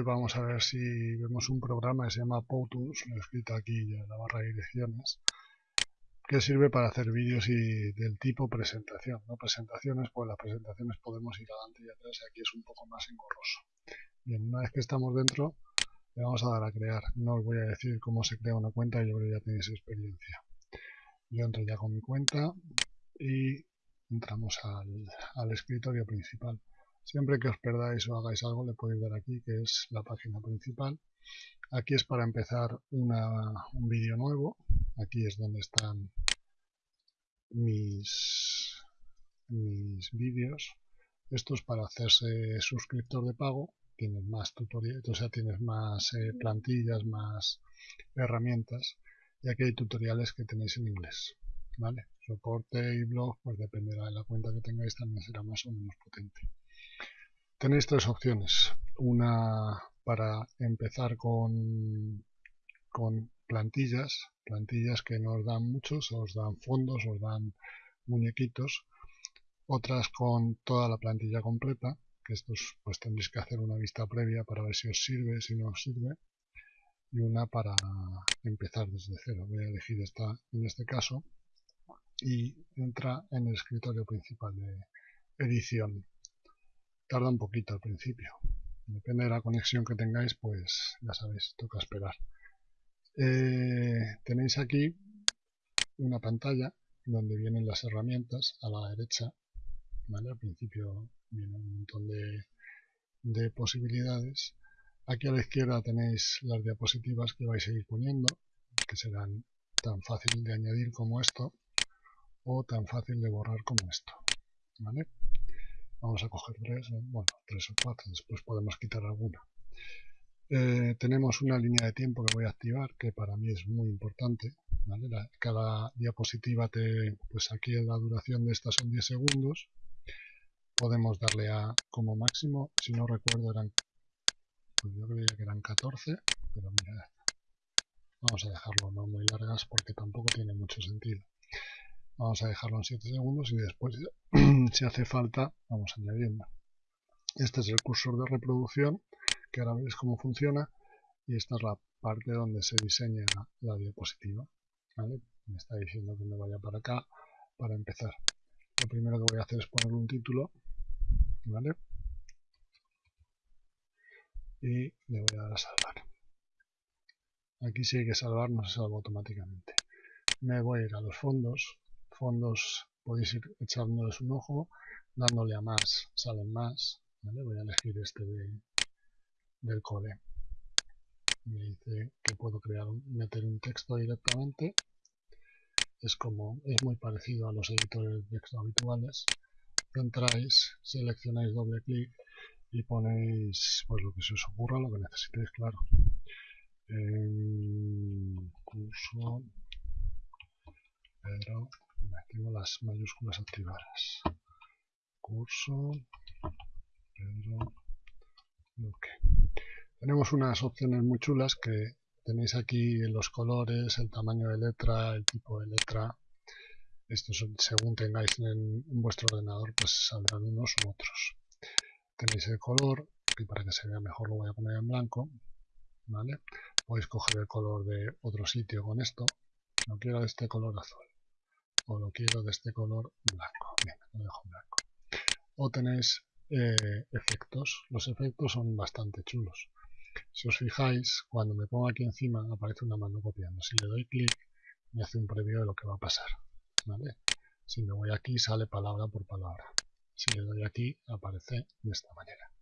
hoy vamos a ver si vemos un programa que se llama PowTools, lo he escrito aquí en la barra de direcciones, que sirve para hacer vídeos y del tipo presentación. ¿no? Presentaciones, pues las presentaciones podemos ir adelante y atrás y aquí es un poco más engorroso. Bien, una vez que estamos dentro, le vamos a dar a crear. No os voy a decir cómo se crea una cuenta, yo creo que ya tenéis experiencia. Yo entro ya con mi cuenta y entramos al, al escritorio principal. Siempre que os perdáis o hagáis algo le podéis dar aquí que es la página principal. Aquí es para empezar un vídeo nuevo. Aquí es donde están mis, mis vídeos. Esto es para hacerse suscriptor de pago. Tienes más tutoriales, o sea, tienes más eh, plantillas, más herramientas. Y aquí hay tutoriales que tenéis en inglés. ¿Vale? Soporte y blog, pues dependerá de la cuenta que tengáis, también será más o menos potente. Tenéis tres opciones. Una para empezar con, plantillas, plantillas que nos dan muchos, os dan fondos, os dan muñequitos. Otras con toda la plantilla completa, que estos pues tendréis que hacer una vista previa para ver si os sirve, si no os sirve. Y una para empezar desde cero. Voy a elegir esta en este caso y entra en el escritorio principal de edición tarda un poquito al principio. Depende de la conexión que tengáis, pues ya sabéis, toca esperar. Eh, tenéis aquí una pantalla donde vienen las herramientas a la derecha. ¿vale? Al principio viene un montón de, de posibilidades. Aquí a la izquierda tenéis las diapositivas que vais a ir poniendo, que serán tan fácil de añadir como esto o tan fácil de borrar como esto. ¿vale? Vamos a coger tres, bueno, tres o cuatro, después podemos quitar alguna. Eh, tenemos una línea de tiempo que voy a activar, que para mí es muy importante. cada diapositiva, te, pues aquí la duración de estas son 10 segundos. Podemos darle a como máximo, si no recuerdo eran, pues yo creía que eran 14, pero mira, vamos a dejarlo no muy largas porque tampoco tiene mucho sentido. Vamos a dejarlo en 7 segundos y después, si hace falta, vamos añadiendo. Este es el cursor de reproducción, que ahora veis cómo funciona, y esta es la parte donde se diseña la diapositiva. Me está diciendo que me vaya para acá para empezar. Lo primero que voy a hacer es poner un título, ¿vale? Y le voy a dar a salvar. Aquí si hay que salvar, no se salva automáticamente. Me voy a ir a los fondos, fondos podéis ir echándoles un ojo, dándole a más, salen más. Voy a elegir este del code. Me dice que puedo crear meter un texto directamente. Es como es muy parecido a los editores de texto habituales. Entráis, seleccionáis doble clic y ponéis pues lo que se os ocurra, lo que necesitéis, claro. curso Pedro tengo las mayúsculas activadas. Curso, Pedro, Tenemos unas opciones muy chulas que tenéis aquí los colores, el tamaño de letra, el tipo de letra. Estos según tengáis en, vuestro ordenador pues saldrán unos u otros. Tenéis el color, y para que se vea mejor lo voy a poner en blanco. ¿vale? Podéis coger el color de otro sitio con esto. No quiero este color azul o lo quiero de este color blanco. Lo dejo blanco. O tenéis eh, efectos. Los efectos son bastante chulos. Si os fijáis, cuando me pongo aquí encima aparece una mano copiando. Si le doy clic, me hace un previo de lo que va a pasar. ¿vale? Si me voy aquí, sale palabra por palabra. Si le doy aquí, aparece de esta manera.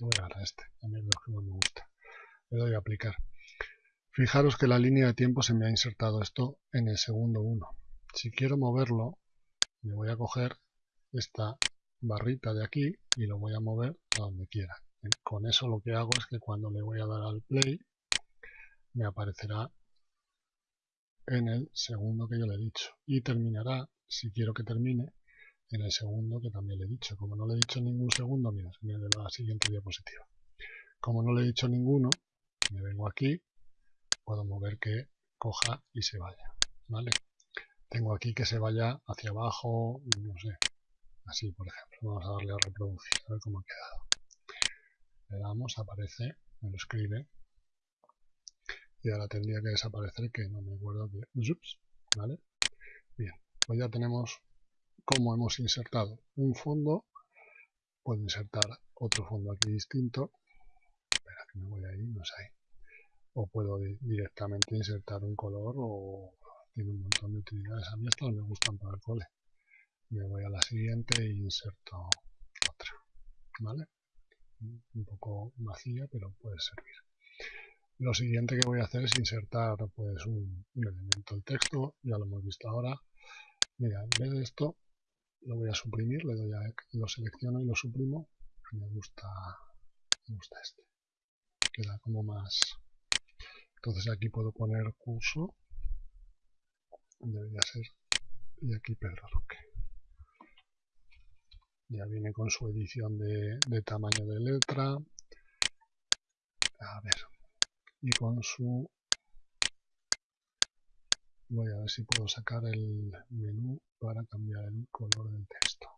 voy a este, a mí lo que más me gusta. Le doy a aplicar. Fijaros que la línea de tiempo se me ha insertado esto en el segundo 1 si quiero moverlo, me voy a coger esta barrita de aquí y lo voy a mover a donde quiera. Con eso lo que hago es que cuando le voy a dar al play, me aparecerá en el segundo que yo le he dicho. Y terminará, si quiero que termine, en el segundo que también le he dicho. Como no le he dicho ningún segundo, mira, se me la siguiente diapositiva. Como no le he dicho ninguno, me vengo aquí, puedo mover que coja y se vaya. ¿Vale? Tengo aquí que se vaya hacia abajo, no sé, así por ejemplo. Vamos a darle a reproducir, a ver cómo ha quedado. le damos, aparece, me lo escribe y ahora tendría que desaparecer que no me acuerdo que ¿vale? Bien, pues ya tenemos cómo hemos insertado un fondo, puedo insertar otro fondo aquí distinto, espera que me voy ahí, no sé o puedo directamente insertar un color o tiene un montón de utilidades, a mí estas me gustan para el cole, me voy a la siguiente e inserto otra, ¿vale? Un poco vacía, pero puede servir. Lo siguiente que voy a hacer es insertar pues un, elemento. El texto, ya lo hemos visto ahora. Mira, en vez de esto, lo voy a suprimir, le doy a, lo selecciono y lo suprimo. Me gusta, me gusta este. Queda como más... Entonces aquí puedo poner curso. Debería ser. Y aquí Pedro Roque. Ya viene con su edición de, tamaño de letra. A ver, y con su voy a ver si puedo sacar el menú para cambiar el color del texto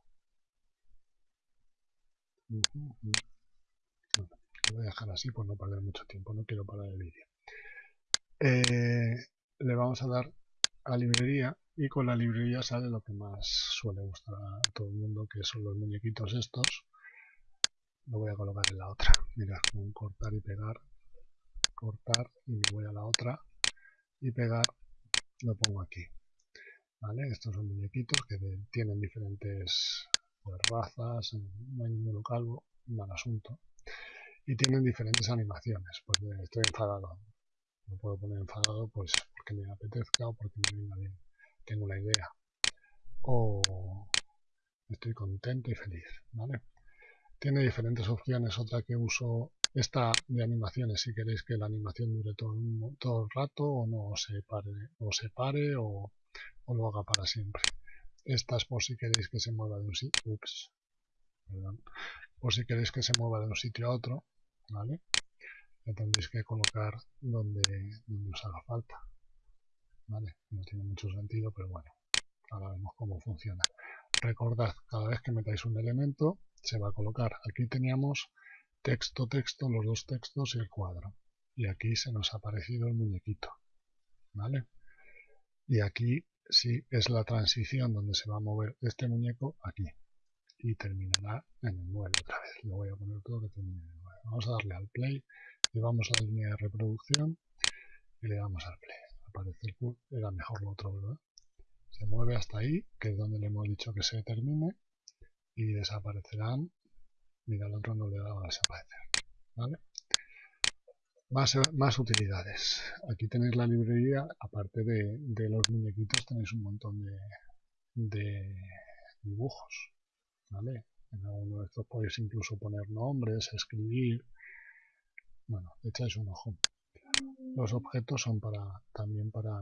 lo voy a dejar así por no perder mucho tiempo no quiero parar el vídeo eh, le vamos a dar a librería y con la librería sale lo que más suele gustar a todo el mundo que son los muñequitos estos. Lo voy a colocar en la otra. Mirad con cortar y pegar. Cortar y me voy a la otra. Y pegar lo pongo aquí. ¿vale? estos son muñequitos que tienen diferentes pues, razas no hay ninguno calvo mal asunto. Y tienen diferentes animaciones. Pues estoy enfadado. No puedo poner enfadado pues porque me apetezca o porque me venga bien tengo la idea. O estoy contento y feliz ¿vale? tiene diferentes opciones. Otra que uso esta de animaciones si queréis que la animación dure todo, todo el rato o no se pare o se pare o, lo haga para siempre. Esta es por si queréis que se mueva de un sitio ups, por si queréis que se mueva de un sitio a otro vale le tendréis que colocar donde, donde os haga falta no tiene mucho sentido pero bueno ahora vemos cómo funciona recordad cada vez que metáis un elemento se va a colocar aquí teníamos texto, texto, los dos textos y el cuadro. Y aquí se nos ha aparecido el muñequito. ¿Vale? Y aquí sí es la transición donde se va a mover este muñeco aquí. Y terminará en el 9 otra vez. Lo voy a poner todo que termine en el 9. Vamos a darle al play. Le vamos a la línea de reproducción. Y le damos al play. Aparece el Era mejor lo otro, ¿verdad? Se mueve hasta ahí, que es donde le hemos dicho que se termine. Y desaparecerán Mira, el otro no le daba a desaparecer. ¿Vale? Más, más, utilidades. Aquí tenéis la librería, aparte de, los muñequitos tenéis un montón de, de dibujos. ¿Vale? En alguno de estos podéis incluso poner nombres, escribir. Bueno, echáis un ojo. Los objetos son para también para,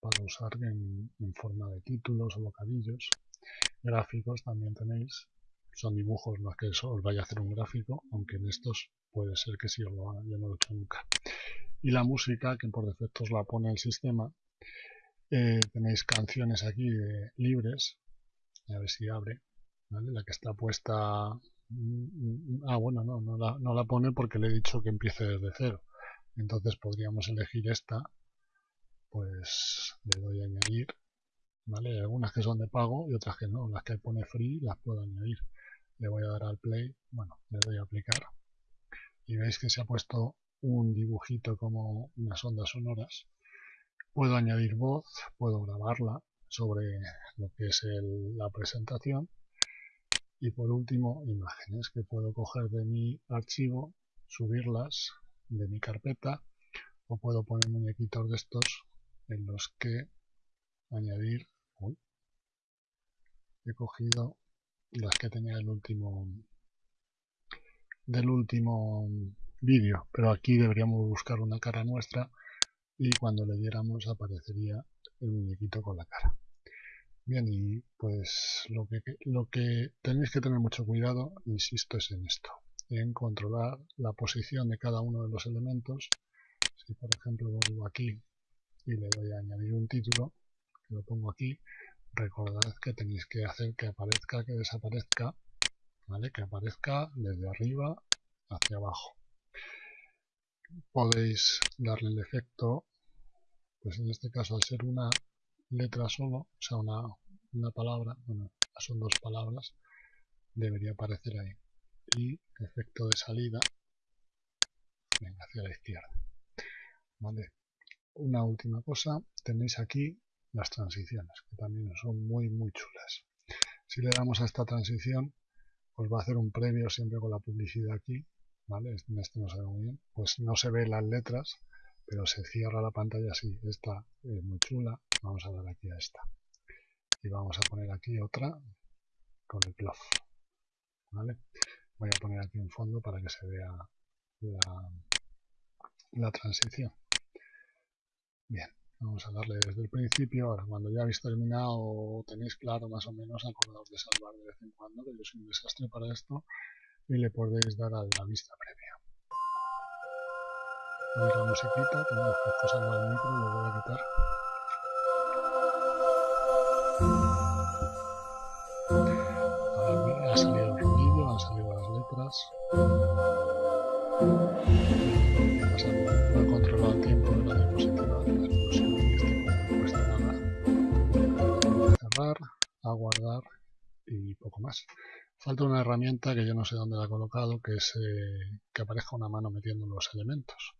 para usar en, en forma de títulos o bocadillos. Gráficos también tenéis son dibujos, no es que os vaya a hacer un gráfico, aunque en estos puede ser que sí os lo haga, yo no lo he hecho nunca. Y la música, que por defecto os la pone el sistema, eh, tenéis canciones aquí libres, a ver si abre, la que está puesta... Mm, mm, ah, bueno, no, no la, no la pone porque le he dicho que empiece desde cero. Entonces podríamos elegir esta, pues le doy a añadir, ¿vale? Hay algunas que son de pago y otras que no, las que pone free las puedo añadir le voy a dar al play, bueno, le doy a aplicar y veis que se ha puesto un dibujito como unas ondas sonoras. Puedo añadir voz, puedo grabarla sobre lo que es la presentación y por último imágenes que puedo coger de mi archivo, subirlas de mi carpeta o puedo poner muñequitos de estos en los que añadir he cogido las que tenía el último del último vídeo pero aquí deberíamos buscar una cara nuestra y cuando le diéramos aparecería el muñequito con la cara. Bien y pues lo que, lo que tenéis que tener mucho cuidado insisto es en esto en controlar la posición de cada uno de los elementos si por ejemplo vuelvo aquí y le doy a añadir un título lo pongo aquí recordad que tenéis que hacer que aparezca, que desaparezca, ¿vale? Que aparezca desde arriba hacia abajo. Podéis darle el efecto, pues en este caso al ser una letra solo, o sea una, una palabra, bueno, son dos palabras, debería aparecer ahí. Y efecto de salida, hacia la izquierda. ¿Vale? Una última cosa, tenéis aquí las transiciones, que también son muy muy chulas. Si le damos a esta transición, os va a hacer un previo siempre con la publicidad aquí, ¿vale? En este no se ve muy bien, pues no se ve las letras, pero se cierra la pantalla así. Esta es muy chula, vamos a dar aquí a esta. Y vamos a poner aquí otra con el plof, ¿vale? Voy a poner aquí un fondo para que se vea la, transición. Bien, Vamos a darle desde el principio. Ahora, cuando ya habéis terminado tenéis claro más o menos, acordaos de salvar de vez en cuando, que yo soy un desastre para esto, y le podéis dar a la vista previa. Veis la musiquita, tenemos que el micro, lo voy a quitar. Falta una herramienta que yo no sé dónde la he colocado, que es eh, que aparezca una mano metiendo los elementos.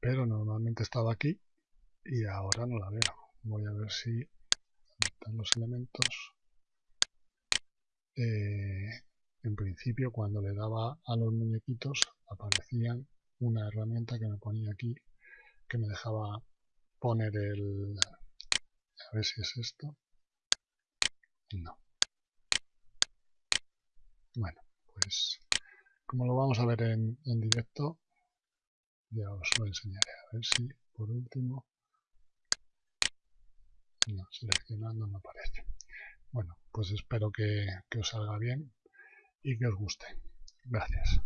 Pero normalmente estaba aquí y ahora no la veo. Voy a ver si están los elementos. Eh, en principio cuando le daba a los muñequitos aparecían una herramienta que me ponía aquí que me dejaba poner el a ver si es esto no. Bueno, pues como lo vamos a ver en, en directo, ya os lo enseñaré. A ver si por último... No, seleccionando no aparece. Bueno, pues espero que, que os salga bien y que os guste. Gracias.